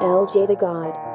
LJ the God.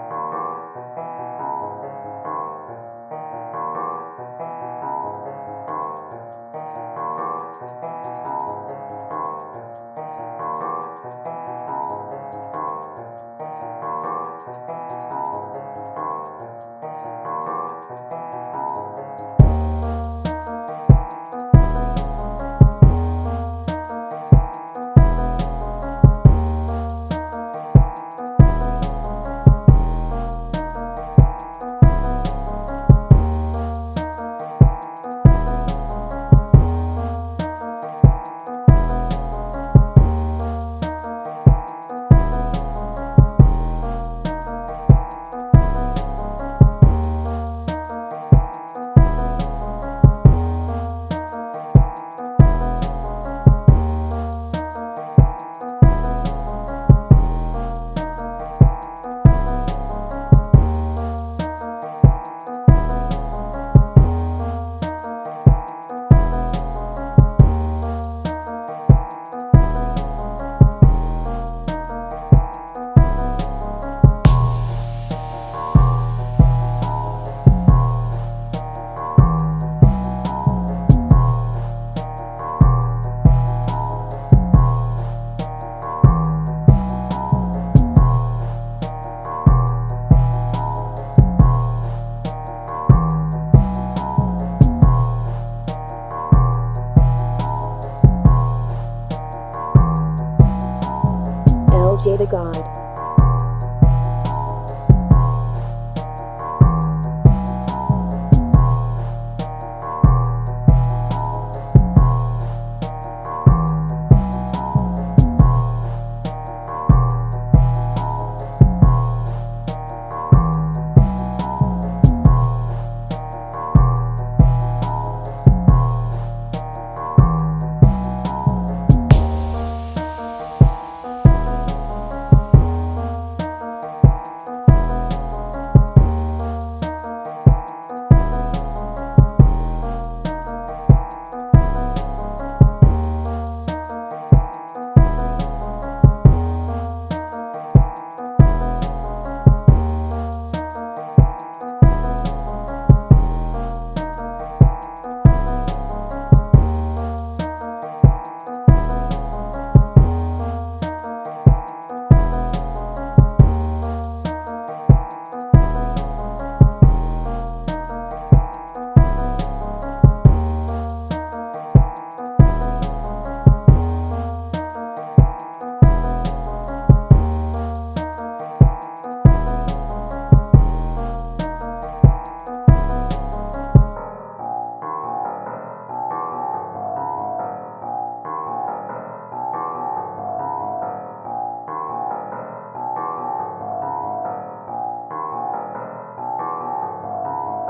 The God.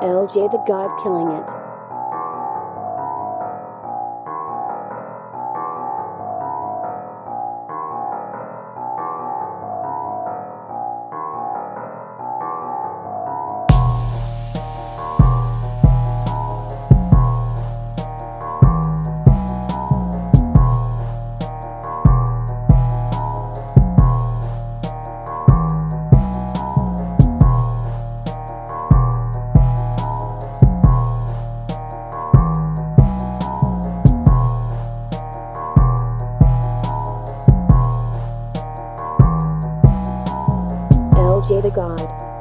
LJ the God killing it. LJ the God.